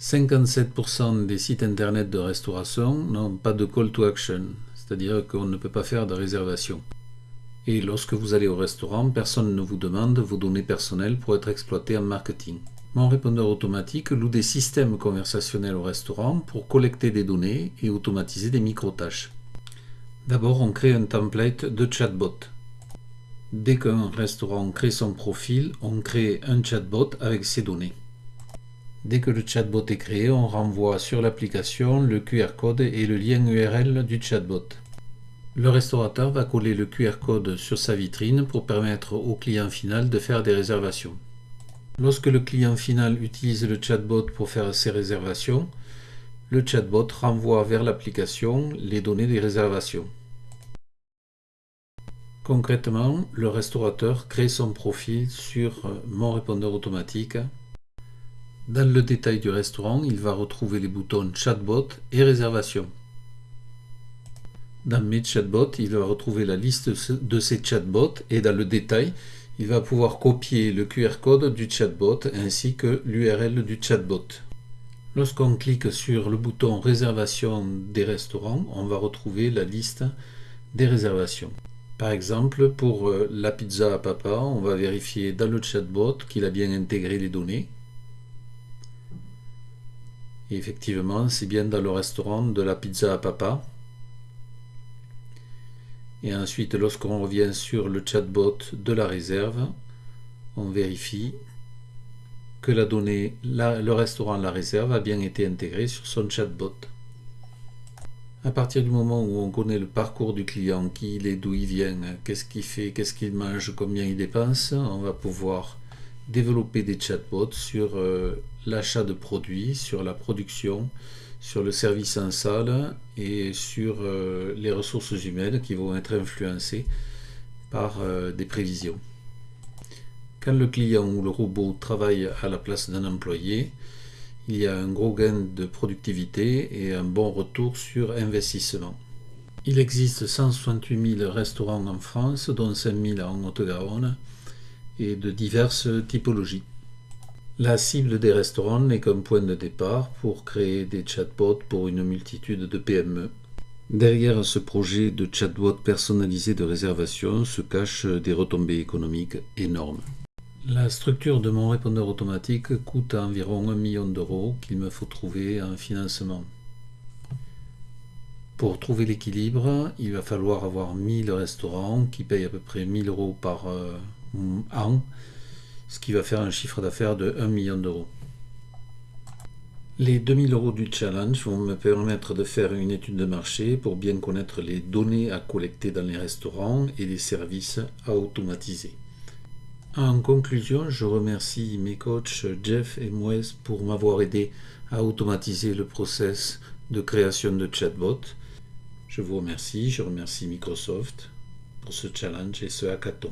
57% des sites internet de restauration n'ont pas de call to action, c'est-à-dire qu'on ne peut pas faire de réservation. Et lorsque vous allez au restaurant, personne ne vous demande vos données personnelles pour être exploitées en marketing. Mon répondeur automatique loue des systèmes conversationnels au restaurant pour collecter des données et automatiser des micro-tâches. D'abord, on crée un template de chatbot. Dès qu'un restaurant crée son profil, on crée un chatbot avec ses données. Dès que le chatbot est créé, on renvoie sur l'application le QR code et le lien URL du chatbot. Le restaurateur va coller le QR code sur sa vitrine pour permettre au client final de faire des réservations. Lorsque le client final utilise le chatbot pour faire ses réservations, le chatbot renvoie vers l'application les données des réservations. Concrètement, le restaurateur crée son profil sur euh, Mon répondeur automatique. Dans le détail du restaurant, il va retrouver les boutons Chatbot et Réservation. Dans mes chatbots, il va retrouver la liste de ces chatbots et dans le détail, il va pouvoir copier le QR code du chatbot ainsi que l'URL du chatbot. Lorsqu'on clique sur le bouton réservation des restaurants, on va retrouver la liste des réservations. Par exemple, pour euh, la pizza à papa, on va vérifier dans le chatbot qu'il a bien intégré les données. Effectivement, c'est bien dans le restaurant de la pizza à papa. Et ensuite, lorsqu'on revient sur le chatbot de la réserve, on vérifie que la donnée, le restaurant La Réserve a bien été intégré sur son chatbot. À partir du moment où on connaît le parcours du client, qui il est, d'où il vient, qu'est-ce qu'il fait, qu'est-ce qu'il mange, combien il dépense, on va pouvoir développer des chatbots sur euh, l'achat de produits, sur la production, sur le service en salle et sur euh, les ressources humaines qui vont être influencées par euh, des prévisions. Quand le client ou le robot travaille à la place d'un employé, il y a un gros gain de productivité et un bon retour sur investissement. Il existe 168 000 restaurants en France, dont 5 000 en Haute-Garonne, et de diverses typologies. La cible des restaurants n'est qu'un point de départ pour créer des chatbots pour une multitude de PME. Derrière ce projet de chatbot personnalisé de réservation se cachent des retombées économiques énormes. La structure de mon répondeur automatique coûte environ 1 million d'euros qu'il me faut trouver en financement. Pour trouver l'équilibre, il va falloir avoir 1000 restaurants qui payent à peu près 1000 euros par euh, an ce qui va faire un chiffre d'affaires de 1 million d'euros. Les 2000 euros du challenge vont me permettre de faire une étude de marché pour bien connaître les données à collecter dans les restaurants et les services à automatiser. En conclusion, je remercie mes coachs Jeff et Moes pour m'avoir aidé à automatiser le process de création de chatbot. Je vous remercie, je remercie Microsoft pour ce challenge et ce hackathon.